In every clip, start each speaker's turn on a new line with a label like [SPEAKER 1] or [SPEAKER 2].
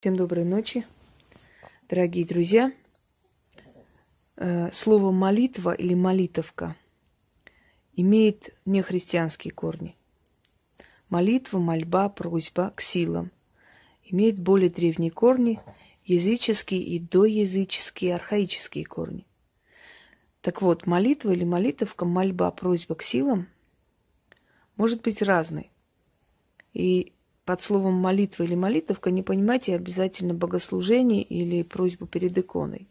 [SPEAKER 1] Всем доброй ночи, дорогие друзья. Э, слово молитва или молитовка имеет нехристианские корни. Молитва, мольба, просьба к силам имеет более древние корни, языческие и доязыческие, архаические корни. Так вот, молитва или молитовка, мольба, просьба к силам может быть разной. И под словом молитва или молитовка не понимайте обязательно богослужение или просьбу перед иконой.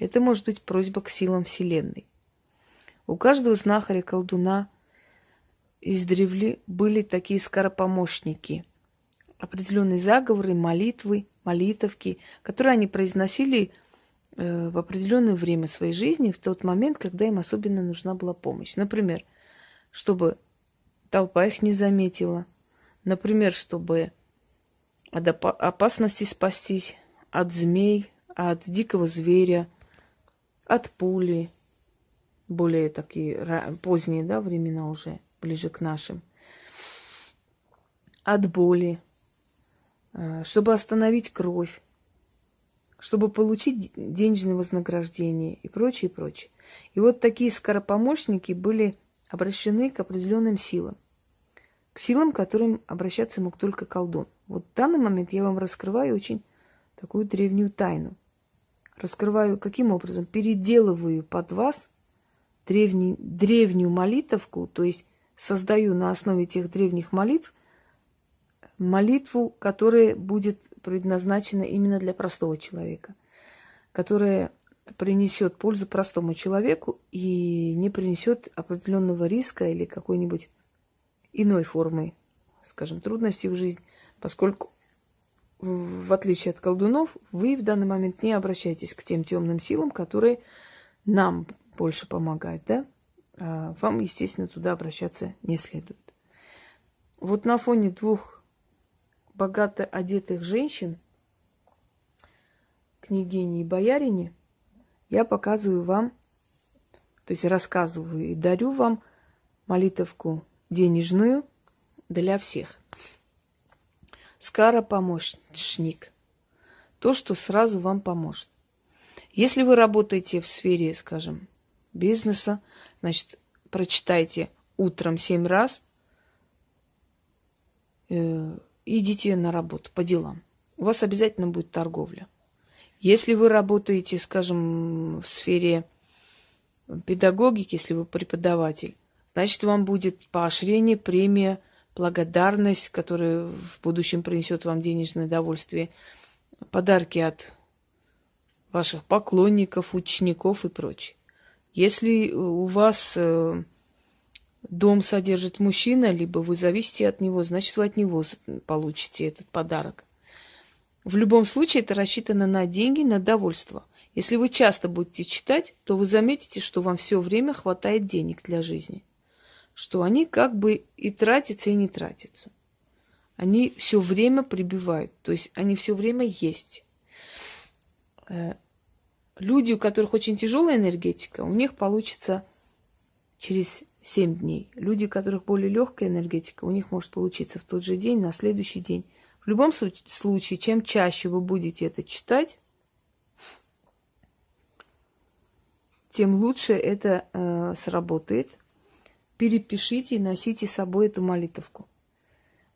[SPEAKER 1] Это может быть просьба к силам Вселенной. У каждого знахаря, колдуна издревле были такие скоропомощники. Определенные заговоры, молитвы, молитовки, которые они произносили э, в определенное время своей жизни, в тот момент, когда им особенно нужна была помощь. Например, чтобы толпа их не заметила – Например, чтобы от опасности спастись, от змей, от дикого зверя, от пули, более такие поздние да, времена уже, ближе к нашим, от боли, э, чтобы остановить кровь, чтобы получить денежное вознаграждение и прочее, и прочее. И вот такие скоропомощники были обращены к определенным силам к силам, к которым обращаться мог только колдун. Вот в данный момент я вам раскрываю очень такую древнюю тайну. Раскрываю каким образом? Переделываю под вас древний, древнюю молитовку, то есть создаю на основе тех древних молитв молитву, которая будет предназначена именно для простого человека, которая принесет пользу простому человеку и не принесет определенного риска или какой-нибудь иной формой, скажем, трудностей в жизнь, поскольку в отличие от колдунов, вы в данный момент не обращаетесь к тем темным силам, которые нам больше помогают, да? А вам, естественно, туда обращаться не следует. Вот на фоне двух богато одетых женщин, княгини и боярине, я показываю вам, то есть рассказываю и дарю вам молитовку денежную для всех. Скара-помощник. То, что сразу вам поможет. Если вы работаете в сфере, скажем, бизнеса, значит, прочитайте утром семь раз, э, идите на работу по делам. У вас обязательно будет торговля. Если вы работаете, скажем, в сфере педагогики, если вы преподаватель, значит, вам будет поощрение, премия, благодарность, которая в будущем принесет вам денежное удовольствие, подарки от ваших поклонников, учеников и прочее. Если у вас э, дом содержит мужчина, либо вы зависите от него, значит, вы от него получите этот подарок. В любом случае это рассчитано на деньги, на довольство. Если вы часто будете читать, то вы заметите, что вам все время хватает денег для жизни что они как бы и тратятся, и не тратятся. Они все время прибивают, то есть они все время есть. Э, люди, у которых очень тяжелая энергетика, у них получится через 7 дней. Люди, у которых более легкая энергетика, у них может получиться в тот же день, на следующий день. В любом случае, чем чаще вы будете это читать, тем лучше это э, сработает перепишите и носите с собой эту молитовку.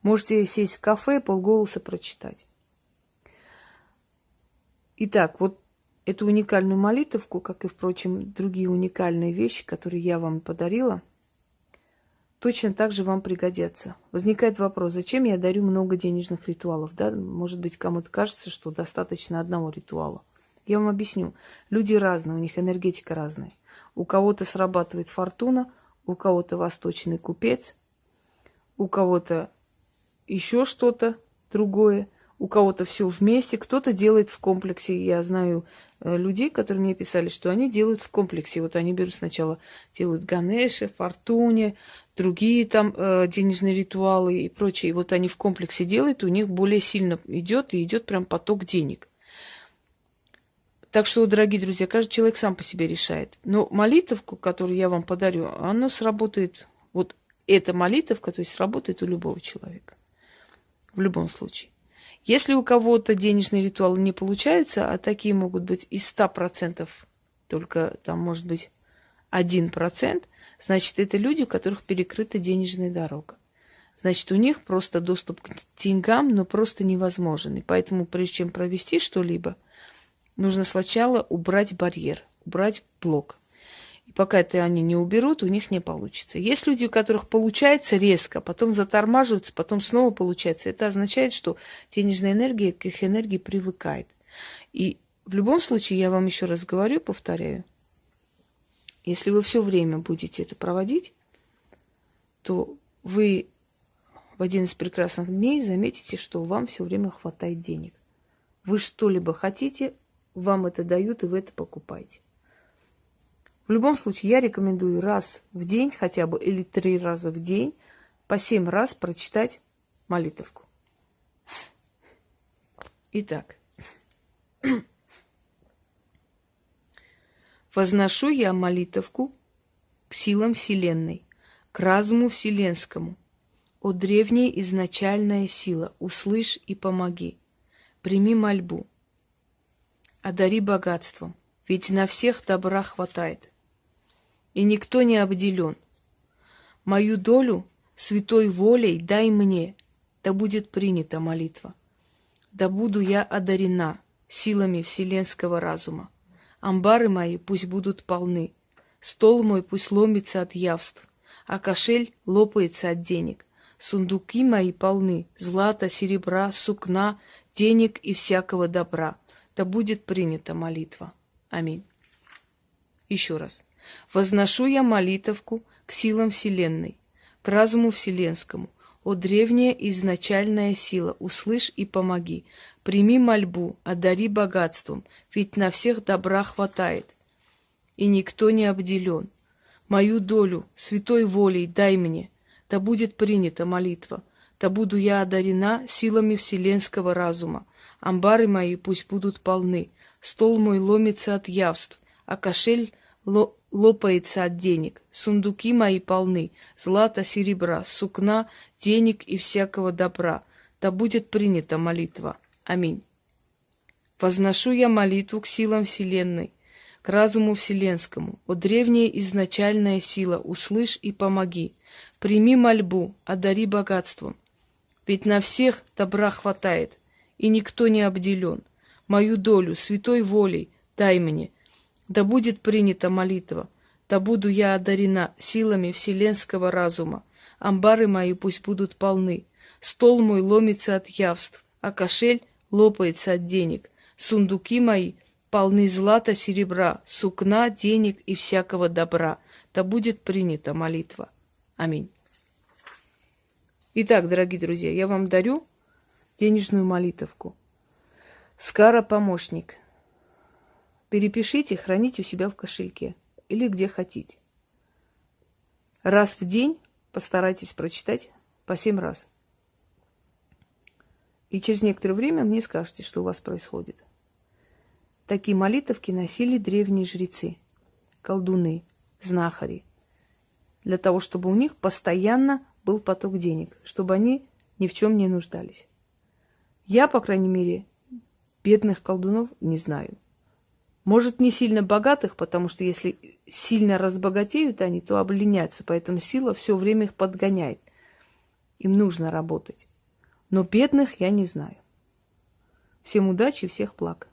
[SPEAKER 1] Можете сесть в кафе и полголоса прочитать. Итак, вот эту уникальную молитовку, как и, впрочем, другие уникальные вещи, которые я вам подарила, точно так же вам пригодятся. Возникает вопрос, зачем я дарю много денежных ритуалов? Да? Может быть, кому-то кажется, что достаточно одного ритуала. Я вам объясню. Люди разные, у них энергетика разная. У кого-то срабатывает фортуна – у кого-то восточный купец, у кого-то еще что-то другое, у кого-то все вместе, кто-то делает в комплексе. Я знаю э, людей, которые мне писали, что они делают в комплексе. Вот они берут сначала, делают Ганеши, Фортуне, другие там э, денежные ритуалы и прочее. И вот они в комплексе делают, у них более сильно идет и идет прям поток денег. Так что, дорогие друзья, каждый человек сам по себе решает. Но молитовку, которую я вам подарю, она сработает, вот эта молитовка, то есть сработает у любого человека. В любом случае. Если у кого-то денежные ритуалы не получаются, а такие могут быть из 100%, только там может быть 1%, значит, это люди, у которых перекрыта денежная дорога. Значит, у них просто доступ к деньгам, но просто невозможен. И поэтому, прежде чем провести что-либо, нужно сначала убрать барьер, убрать блок. И пока это они не уберут, у них не получится. Есть люди, у которых получается резко, потом затормаживаются, потом снова получается. Это означает, что денежная энергия к их энергии привыкает. И в любом случае, я вам еще раз говорю, повторяю, если вы все время будете это проводить, то вы в один из прекрасных дней заметите, что вам все время хватает денег. Вы что-либо хотите, вам это дают, и вы это покупаете. В любом случае, я рекомендую раз в день, хотя бы или три раза в день, по семь раз прочитать молитовку. Итак. Возношу я молитовку к силам Вселенной, к разуму Вселенскому. О древняя изначальная сила, услышь и помоги. Прими мольбу. Одари богатством, ведь на всех добра хватает и никто не обделен. Мою долю святой волей дай мне, да будет принята молитва. Да буду я одарена силами вселенского разума. Амбары мои пусть будут полны, стол мой пусть ломится от явств, а кошель лопается от денег. Сундуки мои полны злата, серебра, сукна, денег и всякого добра. Да будет принята молитва. Аминь. Еще раз. Возношу я молитовку к силам Вселенной, к разуму Вселенскому. О древняя изначальная сила, услышь и помоги. Прими мольбу, одари богатством, ведь на всех добра хватает. И никто не обделен. Мою долю святой волей дай мне, да будет принята молитва, да буду я одарена силами вселенского разума. Амбары мои пусть будут полны, стол мой ломится от явств, а кошель лопается от денег. Сундуки мои полны, злата, серебра, сукна, денег и всякого добра. Да будет принята молитва. Аминь. Возношу я молитву к силам Вселенной, к разуму Вселенскому. О древняя изначальная сила, услышь и помоги. Прими мольбу, одари богатством. Ведь на всех добра хватает, и никто не обделен. Мою долю святой волей дай мне, да будет принята молитва, да буду я одарена силами вселенского разума. Амбары мои пусть будут полны, стол мой ломится от явств, а кошель лопается от денег. Сундуки мои полны злата, серебра, сукна, денег и всякого добра. Да будет принята молитва. Аминь. Итак, дорогие друзья, я вам дарю денежную молитовку. Скара помощник – Перепишите, храните у себя в кошельке или где хотите. Раз в день постарайтесь прочитать по семь раз. И через некоторое время мне скажете, что у вас происходит. Такие молитовки носили древние жрецы, колдуны, знахари, для того, чтобы у них постоянно был поток денег, чтобы они ни в чем не нуждались. Я, по крайней мере, бедных колдунов не знаю. Может, не сильно богатых, потому что если сильно разбогатеют они, то обленятся, поэтому сила все время их подгоняет. Им нужно работать. Но бедных я не знаю. Всем удачи, всех благ.